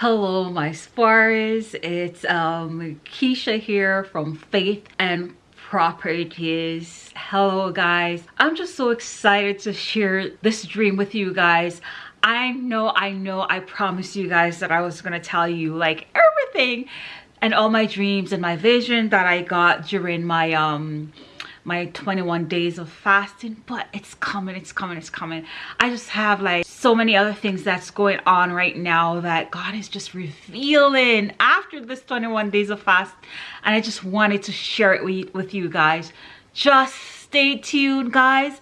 Hello, my spars. It's um, Keisha here from Faith and Properties. Hello, guys. I'm just so excited to share this dream with you guys. I know, I know, I promised you guys that I was going to tell you like everything and all my dreams and my vision that I got during my um my 21 days of fasting but it's coming it's coming it's coming. I just have like so many other things that's going on right now that god is just revealing after this 21 days of fast and i just wanted to share it with, you guys. Just stay tuned guys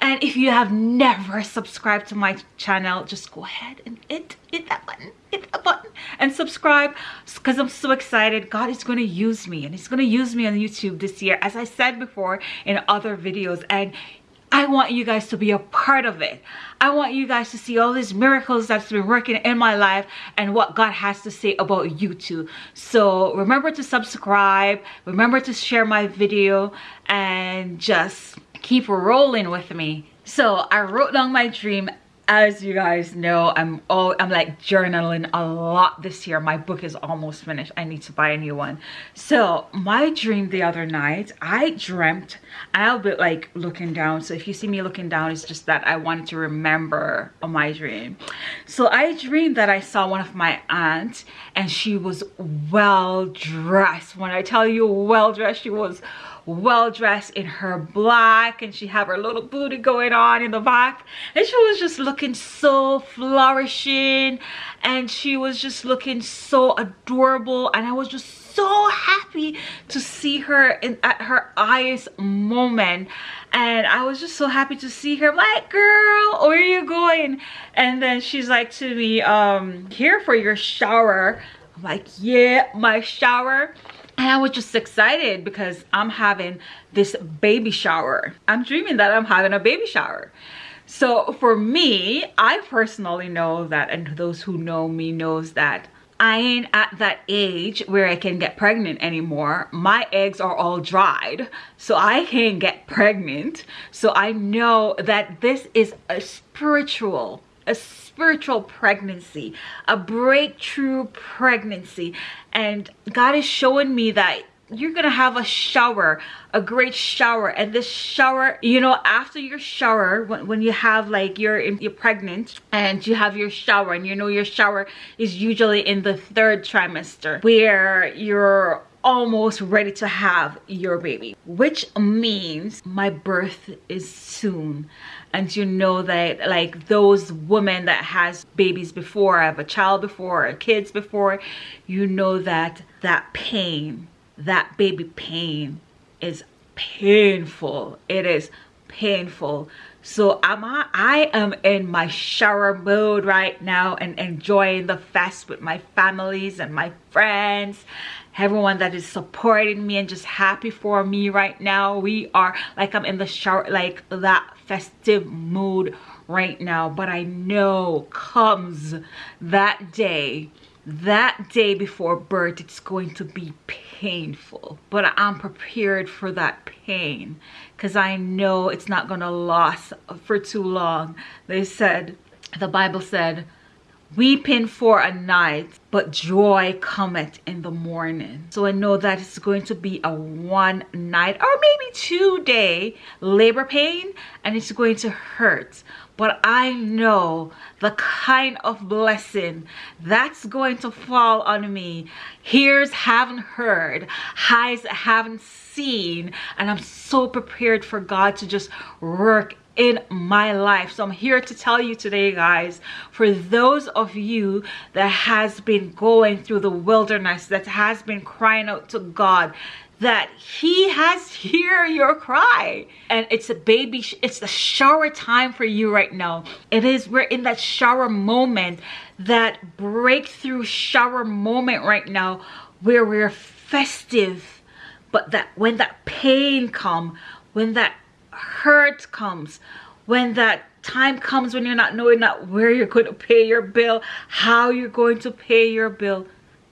and if you have never subscribed to my channel just go ahead and hit hit that button hit that button and subscribe because i'm so excited god is going to use me and he's going to use me on youtube this year as i said before in other videos and I want you guys to be a part of it. I want you guys to see all these miracles that's been working in my life and what God has to say about you too. So remember to subscribe, remember to share my video and just keep rolling with me. So I wrote down my dream. As you guys know i'm all i'm like journaling a lot this year. My book is almost finished. I need to buy a new one. So my dream the other night i dreamt i'll be like looking down. So if you see me looking down it's just that i wanted to remember my dream. So i dreamed that i saw one of my aunts and she was well dressed when i tell you well dressed she was well dressed in her black and she had her little booty going on in the back and she was just looking so flourishing and she was just looking so adorable and I was just so happy to see her in at her eyes moment. And I was just so happy to see her I'm like girl where are you going? And then she's like to me um here for your shower. I'm like yeah my shower and I was just excited because I'm having this baby shower. I'm dreaming that I'm having a baby shower. So for me, I personally know that, and those who know me knows that I ain't at that age where I can get pregnant anymore. My eggs are all dried, so I can't get pregnant. So I know that this is a spiritual a spiritual pregnancy, a breakthrough pregnancy. And God is showing me that you're gonna have a shower a great shower and this shower you know after your shower when, when you have like you're you're pregnant and you have your shower and you know your shower is usually in the third trimester where you're almost ready to have your baby which means my birth is soon. And you know that like those women that has babies before have a child before kids before you know that that pain that baby pain is painful. It is painful. So am I, I am in my shower mode right now and enjoying the fest with my families and my friends everyone that is supporting me and just happy for me right now. We are like i'm in the shower like that festive mood right now. But i know comes that day that day before birth it's going to be painful. But i'm prepared for that pain because i know it's not going to last for too long. They said the bible said weeping for a night but joy cometh in the morning. So i know that it's going to be a one night or maybe two day labor pain and it's going to hurt. But i know the kind of blessing that's going to fall on me. Ears haven't heard eyes haven't seen and i'm so prepared for god to just work in my life. So i'm here to tell you today guys for those of you that has been going through the wilderness that has been crying out to god that he has hear your cry. And it's a baby it's the shower time for you right now. It is we're in that shower moment that breakthrough shower moment right now where we're festive. But that when that pain come when that hurt comes. When that time comes when you're not knowing not where you're going to pay your bill how you're going to pay your bill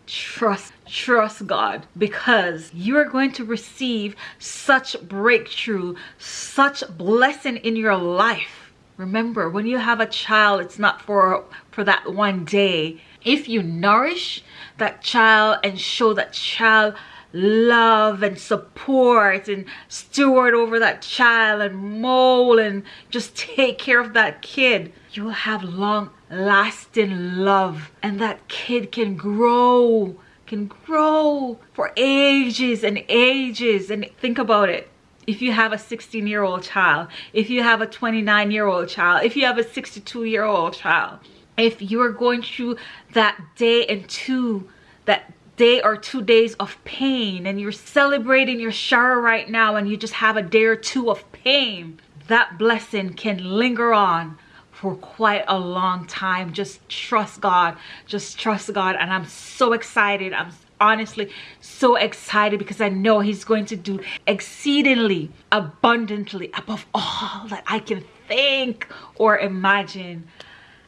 trust trust god because you are going to receive such breakthrough such blessing in your life. Remember when you have a child it's not for for that one day. If you nourish that child and show that child love and support and steward over that child and mold and just take care of that kid. You will have long lasting love and that kid can grow can grow for ages and ages. And think about it. If you have a 16 year old child if you have a 29 year old child if you have a 62 year old child if you're going through that day and two that day or two days of pain and you're celebrating your shower right now and you just have a day or two of pain that blessing can linger on for quite a long time. Just trust god. Just trust god. And i'm so excited. I'm honestly so excited because i know he's going to do exceedingly abundantly above all that i can think or imagine.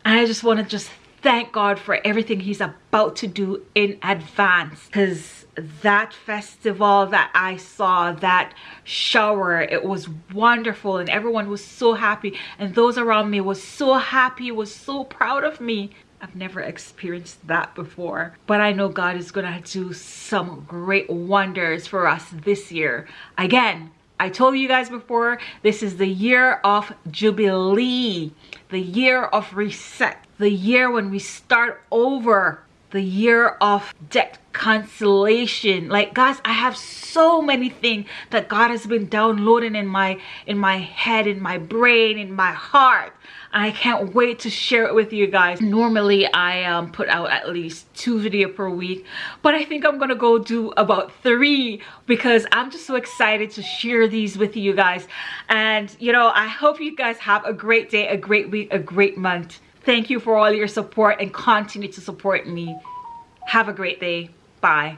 And i just want to just thank God for everything he's about to do in advance because that festival that I saw, that shower, it was wonderful and everyone was so happy and those around me was so happy, was so proud of me. I've never experienced that before, but I know God is gonna do some great wonders for us this year. Again, I told you guys before, this is the year of Jubilee, the year of reset, the year when we start over, the year of debt cancellation. Like guys, I have so many things that God has been downloading in my in my head, in my brain, in my heart. And I can't wait to share it with you guys. Normally I um, put out at least two video per week, but I think I'm gonna go do about three because I'm just so excited to share these with you guys. And you know, I hope you guys have a great day, a great week, a great month. Thank you for all your support and continue to support me. Have a great day. Bye.